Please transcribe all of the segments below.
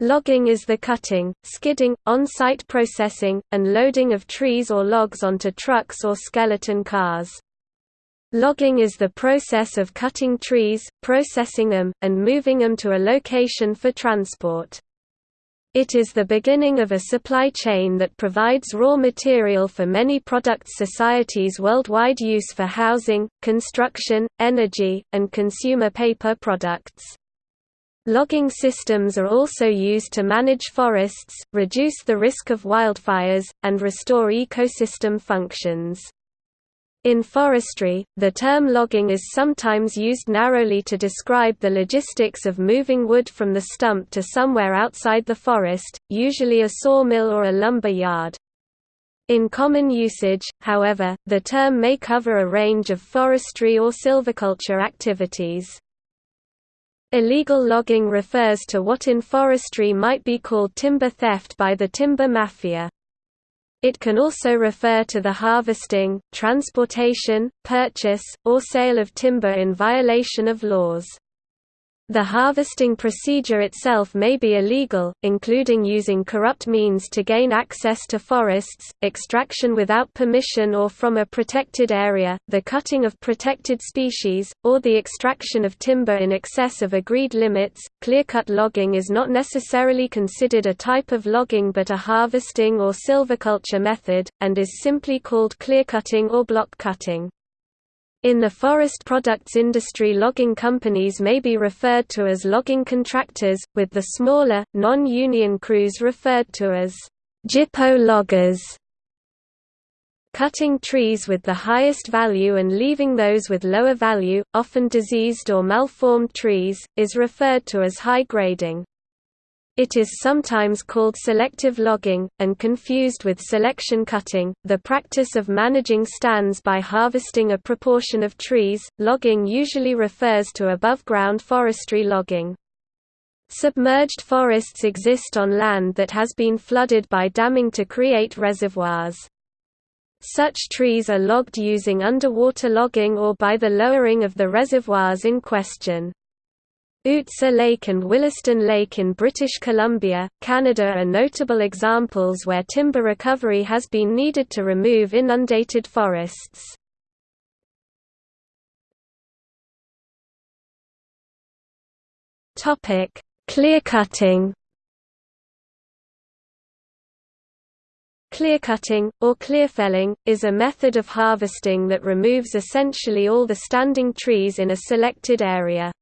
Logging is the cutting, skidding, on-site processing, and loading of trees or logs onto trucks or skeleton cars. Logging is the process of cutting trees, processing them, and moving them to a location for transport. It is the beginning of a supply chain that provides raw material for many products societies worldwide use for housing, construction, energy, and consumer paper products. Logging systems are also used to manage forests, reduce the risk of wildfires, and restore ecosystem functions. In forestry, the term logging is sometimes used narrowly to describe the logistics of moving wood from the stump to somewhere outside the forest, usually a sawmill or a lumber yard. In common usage, however, the term may cover a range of forestry or silviculture activities. Illegal logging refers to what in forestry might be called timber theft by the timber mafia. It can also refer to the harvesting, transportation, purchase, or sale of timber in violation of laws. The harvesting procedure itself may be illegal, including using corrupt means to gain access to forests, extraction without permission or from a protected area, the cutting of protected species, or the extraction of timber in excess of agreed limits. Clearcut logging is not necessarily considered a type of logging but a harvesting or silviculture method, and is simply called clearcutting or block cutting. In the forest products industry logging companies may be referred to as logging contractors, with the smaller, non-union crews referred to as gyppo loggers. Cutting trees with the highest value and leaving those with lower value, often diseased or malformed trees, is referred to as high grading. It is sometimes called selective logging, and confused with selection cutting, the practice of managing stands by harvesting a proportion of trees. Logging usually refers to above ground forestry logging. Submerged forests exist on land that has been flooded by damming to create reservoirs. Such trees are logged using underwater logging or by the lowering of the reservoirs in question. Ootsa Lake and Williston Lake in British Columbia, Canada are notable examples where timber recovery has been needed to remove inundated forests. Clearcutting Clearcutting, or clearfelling, is a method of harvesting that removes essentially all the standing trees in a selected area.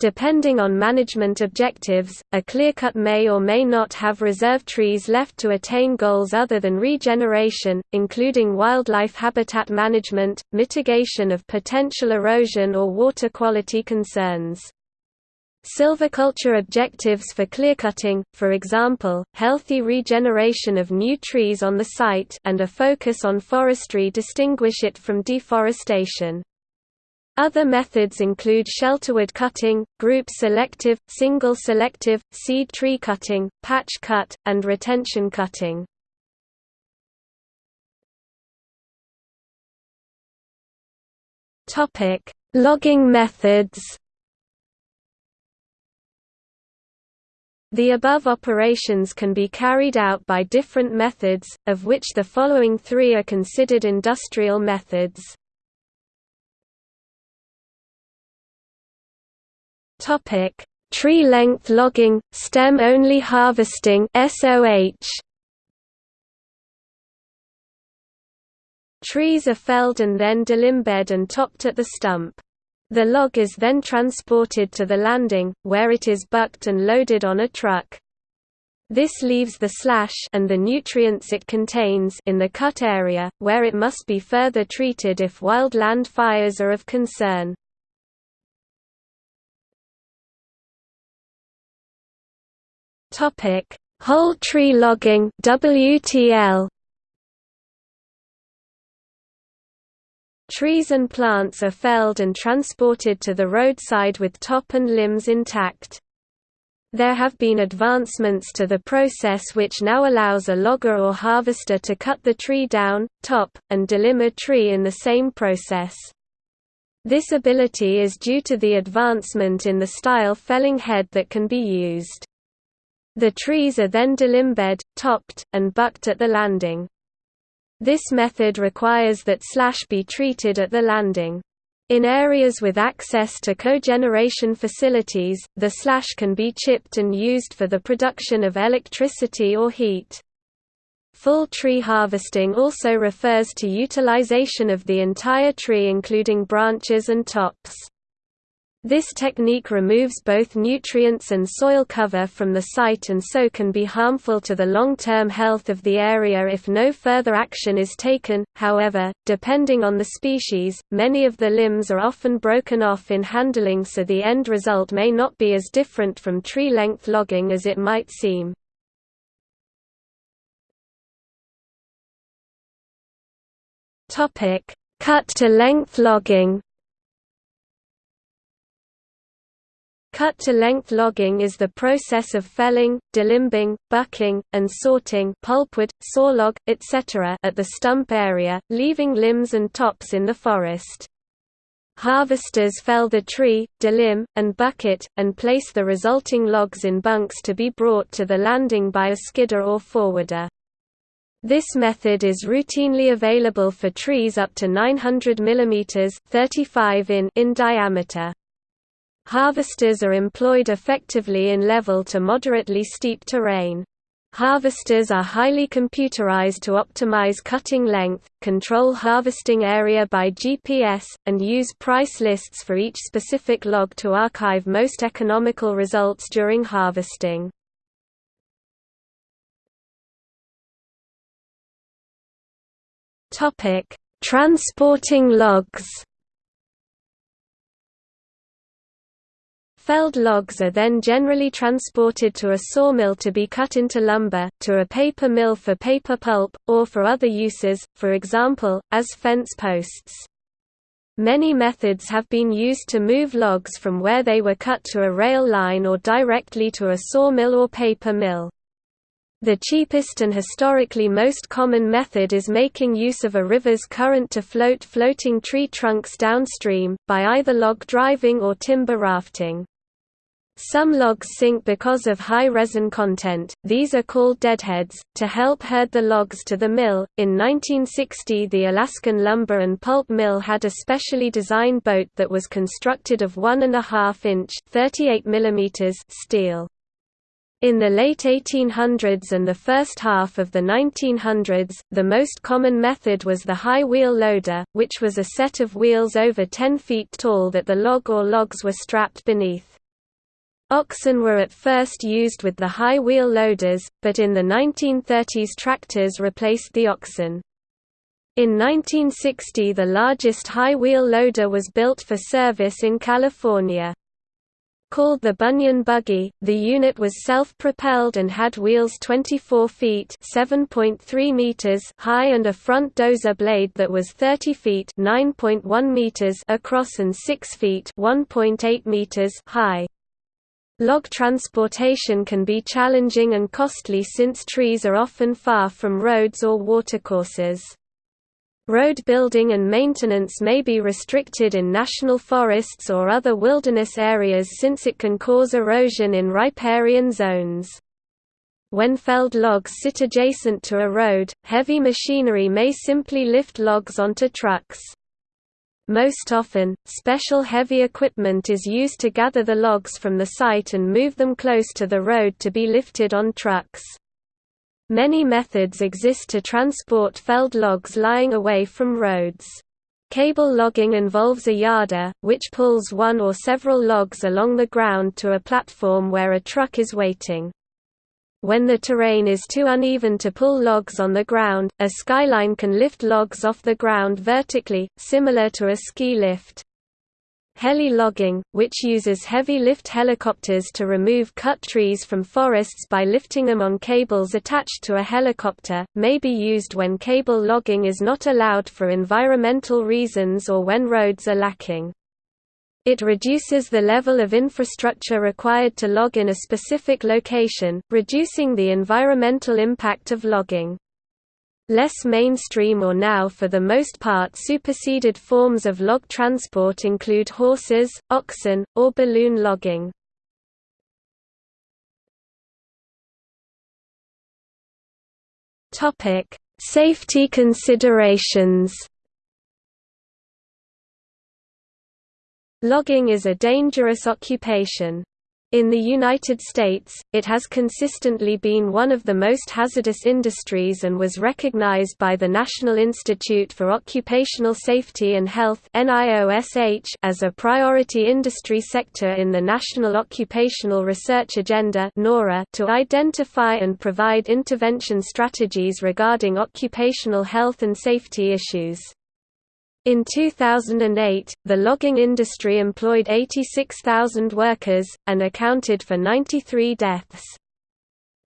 Depending on management objectives, a clearcut may or may not have reserve trees left to attain goals other than regeneration, including wildlife habitat management, mitigation of potential erosion or water quality concerns. Silviculture objectives for clearcutting, for example, healthy regeneration of new trees on the site and a focus on forestry distinguish it from deforestation. Other methods include shelterwood cutting, group selective, single selective, seed tree cutting, patch cut, and retention cutting. Topic: Logging methods. The above operations can be carried out by different methods, of which the following three are considered industrial methods. Topic: Tree length logging, stem only harvesting (SOH). Trees are felled and then delimbed and topped at the stump. The log is then transported to the landing, where it is bucked and loaded on a truck. This leaves the slash and the nutrients it contains in the cut area, where it must be further treated if wild land fires are of concern. Topic: Whole tree logging (WTL). Trees and plants are felled and transported to the roadside with top and limbs intact. There have been advancements to the process which now allows a logger or harvester to cut the tree down, top, and delimb a tree in the same process. This ability is due to the advancement in the style felling head that can be used. The trees are then delimbed, topped, and bucked at the landing. This method requires that slash be treated at the landing. In areas with access to cogeneration facilities, the slash can be chipped and used for the production of electricity or heat. Full tree harvesting also refers to utilization of the entire tree including branches and tops. This technique removes both nutrients and soil cover from the site and so can be harmful to the long-term health of the area if no further action is taken. However, depending on the species, many of the limbs are often broken off in handling so the end result may not be as different from tree-length logging as it might seem. Topic: Cut-to-length logging Cut-to-length logging is the process of felling, delimbing, bucking, and sorting pulpwood, sawlog, etc. at the stump area, leaving limbs and tops in the forest. Harvesters fell the tree, delimb, and buck it, and place the resulting logs in bunks to be brought to the landing by a skidder or forwarder. This method is routinely available for trees up to 900 mm 35 in, in diameter. Harvesters are employed effectively in level to moderately steep terrain. Harvesters are highly computerized to optimize cutting length, control harvesting area by GPS, and use price lists for each specific log to archive most economical results during harvesting. Transporting logs Felled logs are then generally transported to a sawmill to be cut into lumber, to a paper mill for paper pulp, or for other uses, for example, as fence posts. Many methods have been used to move logs from where they were cut to a rail line or directly to a sawmill or paper mill. The cheapest and historically most common method is making use of a river's current to float floating tree trunks downstream, by either log driving or timber rafting. Some logs sink because of high resin content, these are called deadheads. To help herd the logs to the mill, in 1960 the Alaskan Lumber and Pulp Mill had a specially designed boat that was constructed of 1.5 inch 38 steel. In the late 1800s and the first half of the 1900s, the most common method was the high wheel loader, which was a set of wheels over 10 feet tall that the log or logs were strapped beneath. Oxen were at first used with the high wheel loaders, but in the 1930s tractors replaced the oxen. In 1960 the largest high wheel loader was built for service in California. Called the Bunyan buggy, the unit was self-propelled and had wheels 24 feet (7.3 meters) high and a front dozer blade that was 30 feet (9.1 meters) across and 6 feet (1.8 meters) high. Log transportation can be challenging and costly since trees are often far from roads or watercourses. Road building and maintenance may be restricted in national forests or other wilderness areas since it can cause erosion in riparian zones. When felled logs sit adjacent to a road, heavy machinery may simply lift logs onto trucks. Most often, special heavy equipment is used to gather the logs from the site and move them close to the road to be lifted on trucks. Many methods exist to transport felled logs lying away from roads. Cable logging involves a yarder, which pulls one or several logs along the ground to a platform where a truck is waiting. When the terrain is too uneven to pull logs on the ground, a skyline can lift logs off the ground vertically, similar to a ski lift. Heli logging, which uses heavy lift helicopters to remove cut trees from forests by lifting them on cables attached to a helicopter, may be used when cable logging is not allowed for environmental reasons or when roads are lacking. It reduces the level of infrastructure required to log in a specific location, reducing the environmental impact of logging. Less mainstream or now for the most part superseded forms of log transport include horses, oxen, or balloon logging. Safety considerations. Logging is a dangerous occupation. In the United States, it has consistently been one of the most hazardous industries and was recognized by the National Institute for Occupational Safety and Health as a priority industry sector in the National Occupational Research Agenda to identify and provide intervention strategies regarding occupational health and safety issues. In 2008, the logging industry employed 86,000 workers, and accounted for 93 deaths.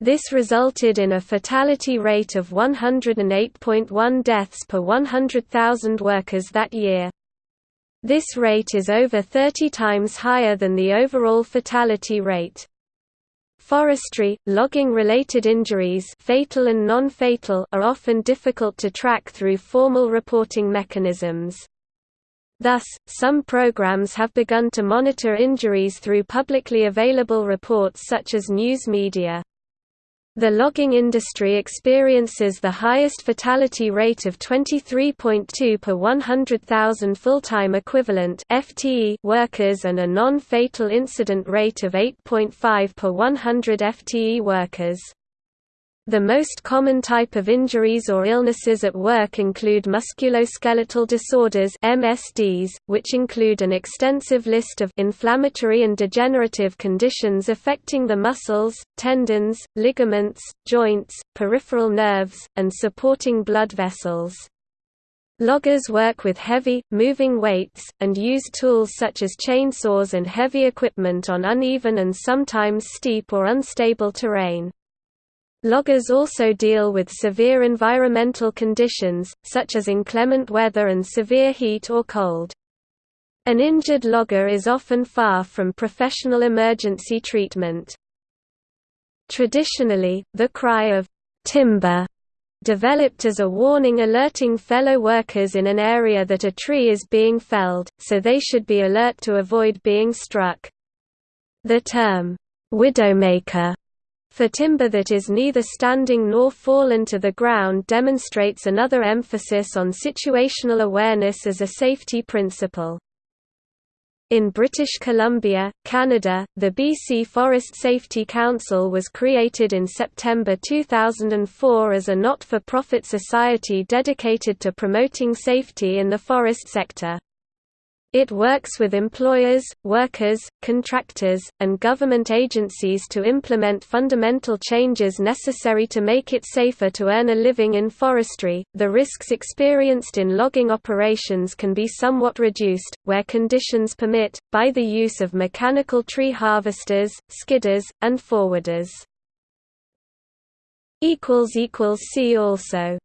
This resulted in a fatality rate of 108.1 deaths per 100,000 workers that year. This rate is over 30 times higher than the overall fatality rate. Forestry, logging-related injuries fatal and non-fatal are often difficult to track through formal reporting mechanisms. Thus, some programs have begun to monitor injuries through publicly available reports such as news media. The logging industry experiences the highest fatality rate of 23.2 per 100,000 full-time equivalent (FTE) workers and a non-fatal incident rate of 8.5 per 100 FTE workers. The most common type of injuries or illnesses at work include musculoskeletal disorders MSDs, which include an extensive list of inflammatory and degenerative conditions affecting the muscles, tendons, ligaments, joints, peripheral nerves, and supporting blood vessels. Loggers work with heavy, moving weights, and use tools such as chainsaws and heavy equipment on uneven and sometimes steep or unstable terrain. Loggers also deal with severe environmental conditions, such as inclement weather and severe heat or cold. An injured logger is often far from professional emergency treatment. Traditionally, the cry of timber developed as a warning alerting fellow workers in an area that a tree is being felled, so they should be alert to avoid being struck. The term, widowmaker for timber that is neither standing nor fallen to the ground demonstrates another emphasis on situational awareness as a safety principle. In British Columbia, Canada, the BC Forest Safety Council was created in September 2004 as a not-for-profit society dedicated to promoting safety in the forest sector. It works with employers, workers, contractors, and government agencies to implement fundamental changes necessary to make it safer to earn a living in forestry. The risks experienced in logging operations can be somewhat reduced, where conditions permit, by the use of mechanical tree harvesters, skidders, and forwarders. See also